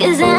Cause I